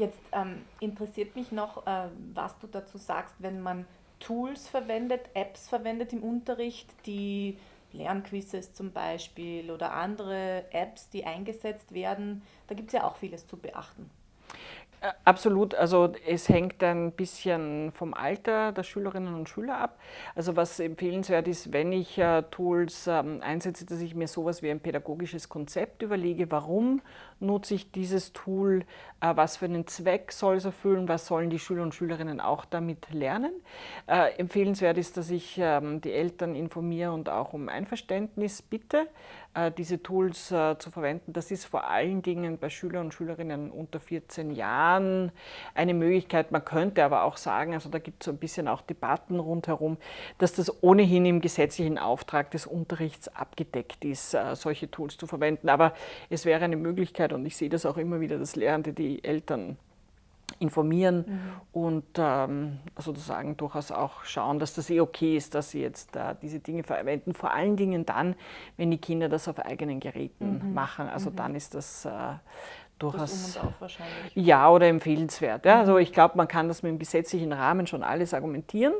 Jetzt ähm, interessiert mich noch, äh, was du dazu sagst, wenn man Tools verwendet, Apps verwendet im Unterricht, die Lernquizzes zum Beispiel oder andere Apps, die eingesetzt werden. Da gibt es ja auch vieles zu beachten. Absolut, also es hängt ein bisschen vom Alter der Schülerinnen und Schüler ab. Also was empfehlenswert ist, wenn ich äh, Tools ähm, einsetze, dass ich mir sowas wie ein pädagogisches Konzept überlege, warum nutze ich dieses Tool, äh, was für einen Zweck soll es erfüllen, was sollen die Schüler und Schülerinnen auch damit lernen. Äh, empfehlenswert ist, dass ich ähm, die Eltern informiere und auch um Einverständnis bitte, diese Tools äh, zu verwenden. Das ist vor allen Dingen bei Schülern und Schülerinnen unter 14 Jahren eine Möglichkeit. Man könnte aber auch sagen, also da gibt es so ein bisschen auch Debatten rundherum, dass das ohnehin im gesetzlichen Auftrag des Unterrichts abgedeckt ist, äh, solche Tools zu verwenden. Aber es wäre eine Möglichkeit und ich sehe das auch immer wieder, dass Lehrende die Eltern informieren mhm. und ähm, sozusagen durchaus auch schauen, dass das eh okay ist, dass sie jetzt äh, diese Dinge verwenden. Vor allen Dingen dann, wenn die Kinder das auf eigenen Geräten mhm. machen. Also mhm. dann ist das äh, durchaus. Um ja, oder empfehlenswert. Ja. Also ich glaube, man kann das mit dem gesetzlichen Rahmen schon alles argumentieren.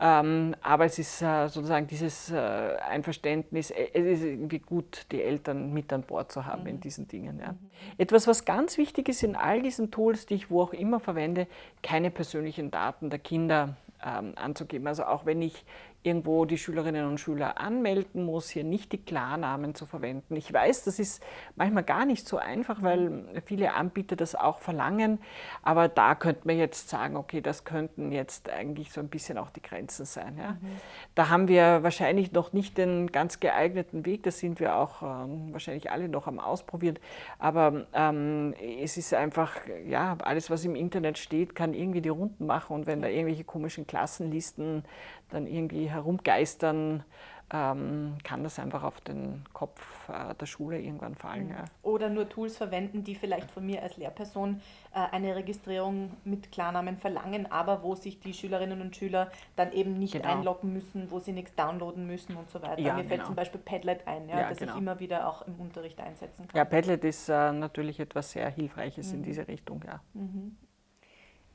Ähm, aber es ist äh, sozusagen dieses äh, Einverständnis, äh, es ist irgendwie gut, die Eltern mit an Bord zu haben mhm. in diesen Dingen. Ja. Mhm. Etwas, was ganz wichtig ist in all diesen Tools, die ich wo auch immer verwende, keine persönlichen Daten der Kinder ähm, anzugeben. Also auch wenn ich irgendwo die Schülerinnen und Schüler anmelden muss, hier nicht die Klarnamen zu verwenden. Ich weiß, das ist manchmal gar nicht so einfach, weil viele Anbieter das auch verlangen, aber da könnte man jetzt sagen, okay, das könnten jetzt eigentlich so ein bisschen auch die Grenzen sein. Ja. Mhm. Da haben wir wahrscheinlich noch nicht den ganz geeigneten Weg, das sind wir auch ähm, wahrscheinlich alle noch am Ausprobieren, aber ähm, es ist einfach, ja, alles was im Internet steht, kann irgendwie die Runden machen und wenn da irgendwelche komischen Klassenlisten dann irgendwie herumgeistern, ähm, kann das einfach auf den Kopf äh, der Schule irgendwann fallen. Mhm. Ja. Oder nur Tools verwenden, die vielleicht von mir als Lehrperson äh, eine Registrierung mit Klarnamen verlangen, aber wo sich die Schülerinnen und Schüler dann eben nicht genau. einloggen müssen, wo sie nichts downloaden müssen und so weiter. Ja, mir genau. fällt zum Beispiel Padlet ein, ja, ja das genau. ich immer wieder auch im Unterricht einsetzen kann. Ja, Padlet ist äh, natürlich etwas sehr Hilfreiches mhm. in diese Richtung. Ja. Mhm.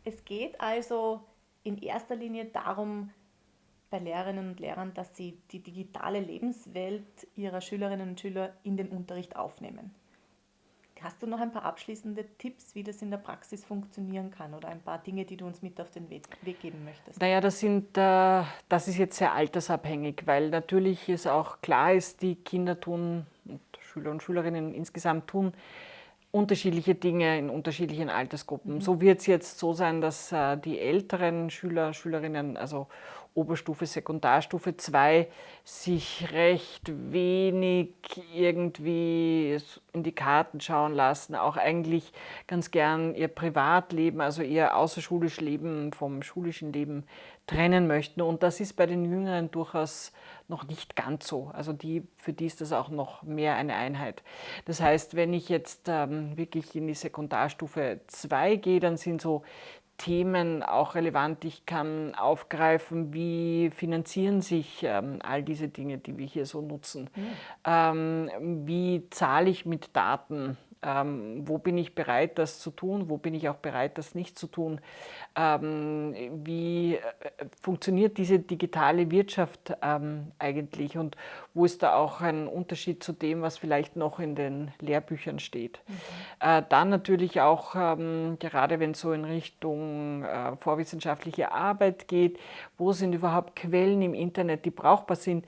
Es geht also in erster Linie darum, bei Lehrerinnen und Lehrern, dass sie die digitale Lebenswelt ihrer Schülerinnen und Schüler in den Unterricht aufnehmen. Hast du noch ein paar abschließende Tipps, wie das in der Praxis funktionieren kann oder ein paar Dinge, die du uns mit auf den Weg, geben möchtest? Naja, das, sind, äh, das ist jetzt sehr altersabhängig, weil natürlich es auch klar ist, die Kinder tun und Schüler und Schülerinnen insgesamt tun unterschiedliche Dinge in unterschiedlichen Altersgruppen. Mhm. So wird es jetzt so sein, dass äh, die älteren Schüler, Schülerinnen, also Oberstufe, Sekundarstufe 2 sich recht wenig irgendwie in die Karten schauen lassen, auch eigentlich ganz gern ihr Privatleben, also ihr außerschulisches Leben vom schulischen Leben trennen möchten. Und das ist bei den Jüngeren durchaus noch nicht ganz so. Also die, für die ist das auch noch mehr eine Einheit. Das heißt, wenn ich jetzt ähm, wirklich in die Sekundarstufe 2 gehe, dann sind so Themen auch relevant. Ich kann aufgreifen, wie finanzieren sich ähm, all diese Dinge, die wir hier so nutzen. Mhm. Ähm, wie zahle ich mit Daten? Ähm, wo bin ich bereit, das zu tun? Wo bin ich auch bereit, das nicht zu tun? Ähm, wie äh, funktioniert diese digitale Wirtschaft ähm, eigentlich? Und wo ist da auch ein Unterschied zu dem, was vielleicht noch in den Lehrbüchern steht? Mhm. Äh, dann natürlich auch, ähm, gerade wenn es so in Richtung äh, vorwissenschaftliche Arbeit geht, wo sind überhaupt Quellen im Internet, die brauchbar sind?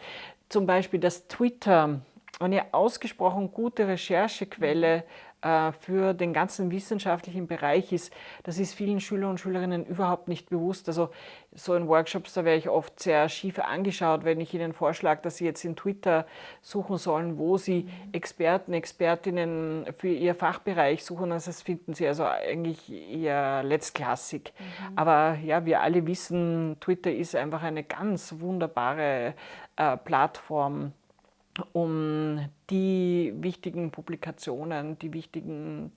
Zum Beispiel das Twitter eine ausgesprochen gute Recherchequelle äh, für den ganzen wissenschaftlichen Bereich ist, das ist vielen Schüler und Schülerinnen überhaupt nicht bewusst. Also so in Workshops, da werde ich oft sehr schief angeschaut, wenn ich ihnen vorschlage, dass sie jetzt in Twitter suchen sollen, wo sie Experten, Expertinnen für ihr Fachbereich suchen. Also das finden sie also eigentlich eher letztklassig. Mhm. Aber ja, wir alle wissen, Twitter ist einfach eine ganz wunderbare äh, Plattform, um die wichtigen Publikationen, die wichtigen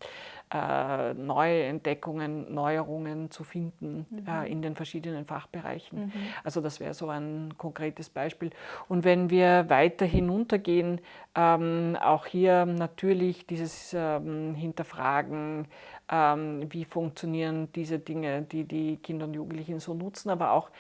äh, neue Entdeckungen, Neuerungen zu finden mhm. äh, in den verschiedenen Fachbereichen. Mhm. Also das wäre so ein konkretes Beispiel. Und wenn wir weiter hinuntergehen, ähm, auch hier natürlich dieses ähm, Hinterfragen, ähm, wie funktionieren diese Dinge, die die Kinder und Jugendlichen so nutzen, aber auch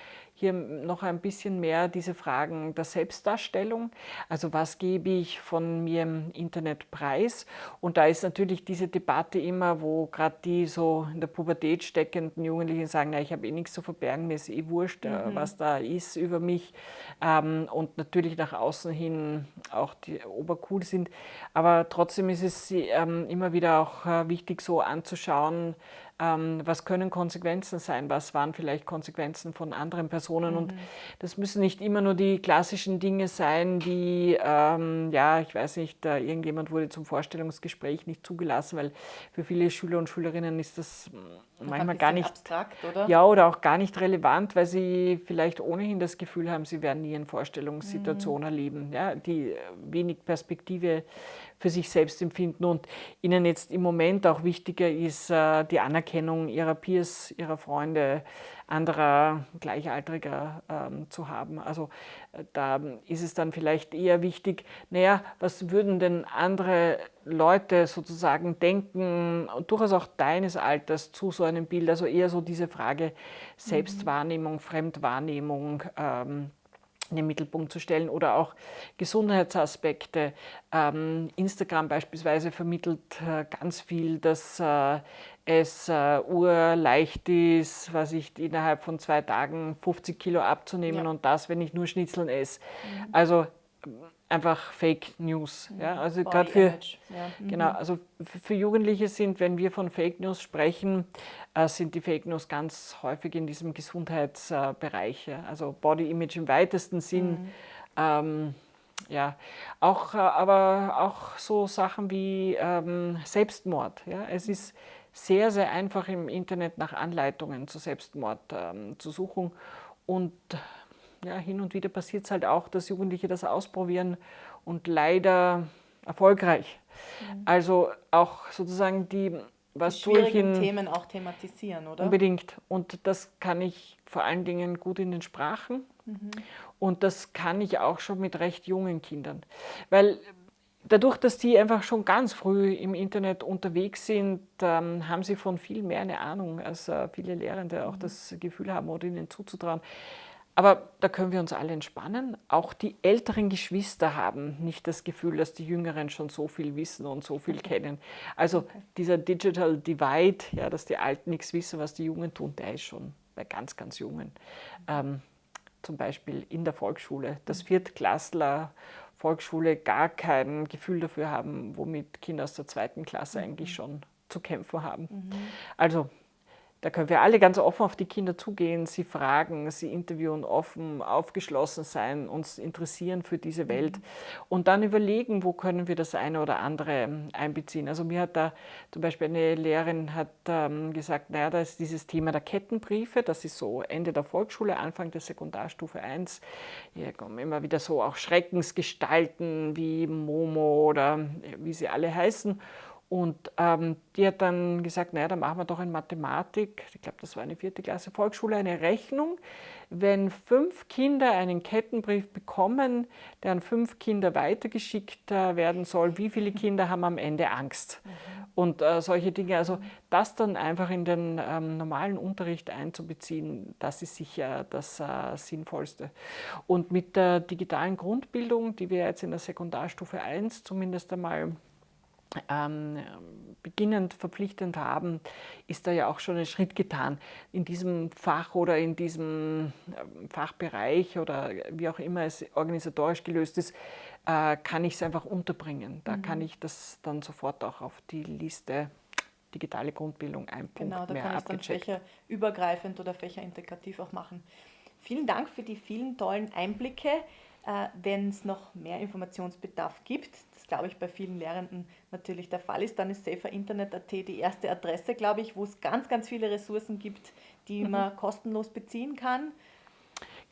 hier noch ein bisschen mehr diese Fragen der Selbstdarstellung. Also was gebe ich von mir im Internet preis? Und da ist natürlich diese Debatte immer, wo gerade die so in der Pubertät steckenden Jugendlichen sagen, na, ich habe eh nichts zu verbergen, mir ist eh wurscht, äh, mhm. was da ist über mich. Ähm, und natürlich nach außen hin auch die obercool sind. Aber trotzdem ist es ähm, immer wieder auch äh, wichtig so anzuschauen, was können Konsequenzen sein, was waren vielleicht Konsequenzen von anderen Personen. Mhm. Und das müssen nicht immer nur die klassischen Dinge sein, wie, ähm, ja, ich weiß nicht, irgendjemand wurde zum Vorstellungsgespräch nicht zugelassen, weil für viele Schüler und Schülerinnen ist das manchmal gar nicht abstrakt, oder? Ja, oder auch gar nicht relevant, weil sie vielleicht ohnehin das Gefühl haben, sie werden nie eine Vorstellungssituation mhm. erleben, ja, die wenig Perspektive für sich selbst empfinden und ihnen jetzt im Moment auch wichtiger ist äh, die Anerkennung ihrer Peers, ihrer Freunde, anderer Gleichaltriger ähm, zu haben. Also äh, da ist es dann vielleicht eher wichtig, naja, was würden denn andere Leute sozusagen denken, durchaus auch deines Alters zu so einem Bild, also eher so diese Frage Selbstwahrnehmung, Fremdwahrnehmung, ähm, in den Mittelpunkt zu stellen oder auch Gesundheitsaspekte. Ähm, Instagram beispielsweise vermittelt äh, ganz viel, dass äh, es äh, urleicht ist, was ich innerhalb von zwei Tagen 50 Kilo abzunehmen ja. und das, wenn ich nur Schnitzeln esse. Mhm. Also einfach Fake News. Ja? Also gerade für, ja. mhm. genau, also für Jugendliche sind, wenn wir von Fake News sprechen, sind die Fake News ganz häufig in diesem Gesundheitsbereich. Also Body Image im weitesten Sinn. Mhm. Ähm, ja, auch, äh, aber auch so Sachen wie ähm, Selbstmord. Ja? Es ist sehr, sehr einfach im Internet nach Anleitungen zu Selbstmord ähm, zu suchen und ja, hin und wieder passiert es halt auch, dass Jugendliche das ausprobieren und leider erfolgreich. Mhm. Also auch sozusagen die, was die ich in Themen auch thematisieren, oder? Unbedingt. Und das kann ich vor allen Dingen gut in den Sprachen mhm. und das kann ich auch schon mit recht jungen Kindern. Weil dadurch, dass die einfach schon ganz früh im Internet unterwegs sind, ähm, haben sie von viel mehr eine Ahnung, als äh, viele Lehrende auch mhm. das Gefühl haben oder ihnen zuzutrauen. Aber da können wir uns alle entspannen. Auch die älteren Geschwister haben nicht das Gefühl, dass die Jüngeren schon so viel wissen und so viel kennen. Also okay. dieser Digital Divide, ja, dass die Alten nichts wissen, was die Jungen tun, der ist schon bei ganz, ganz Jungen. Ähm, zum Beispiel in der Volksschule, dass mhm. Viertklässler Volksschule gar kein Gefühl dafür haben, womit Kinder aus der zweiten Klasse mhm. eigentlich schon zu kämpfen haben. Mhm. Also da können wir alle ganz offen auf die Kinder zugehen, sie fragen, sie interviewen, offen, aufgeschlossen sein, uns interessieren für diese Welt mhm. und dann überlegen, wo können wir das eine oder andere einbeziehen. Also mir hat da zum Beispiel eine Lehrerin hat ähm, gesagt, naja, da ist dieses Thema der Kettenbriefe, das ist so Ende der Volksschule, Anfang der Sekundarstufe 1. Hier kommen immer wieder so auch Schreckensgestalten wie Momo oder äh, wie sie alle heißen. Und ähm, die hat dann gesagt, naja, dann machen wir doch in Mathematik, ich glaube, das war eine vierte Klasse Volksschule, eine Rechnung. Wenn fünf Kinder einen Kettenbrief bekommen, der an fünf Kinder weitergeschickt äh, werden soll, wie viele Kinder haben am Ende Angst? Mhm. Und äh, solche Dinge, also das dann einfach in den ähm, normalen Unterricht einzubeziehen, das ist sicher das äh, Sinnvollste. Und mit der digitalen Grundbildung, die wir jetzt in der Sekundarstufe 1 zumindest einmal ähm, beginnend verpflichtend haben, ist da ja auch schon ein Schritt getan. In diesem Fach oder in diesem ähm, Fachbereich oder wie auch immer es organisatorisch gelöst ist, äh, kann ich es einfach unterbringen. Da mhm. kann ich das dann sofort auch auf die Liste digitale Grundbildung ein Punkt genau, da mehr kann ich dann fächerübergreifend oder fächerintegrativ auch machen. Vielen Dank für die vielen tollen Einblicke. Äh, Wenn es noch mehr Informationsbedarf gibt, glaube ich, bei vielen Lehrenden natürlich der Fall ist. Dann ist saferinternet.at die erste Adresse, glaube ich, wo es ganz, ganz viele Ressourcen gibt, die mhm. man kostenlos beziehen kann.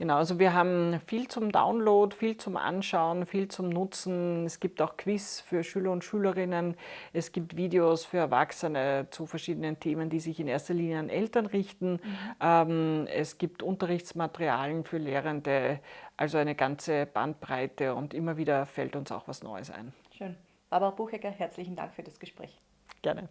Genau, also wir haben viel zum Download, viel zum Anschauen, viel zum Nutzen. Es gibt auch Quiz für Schüler und Schülerinnen. Es gibt Videos für Erwachsene zu verschiedenen Themen, die sich in erster Linie an Eltern richten. Mhm. Ähm, es gibt Unterrichtsmaterialien für Lehrende, also eine ganze Bandbreite und immer wieder fällt uns auch was Neues ein. Schön. Barbara Buchecker, herzlichen Dank für das Gespräch. Gerne.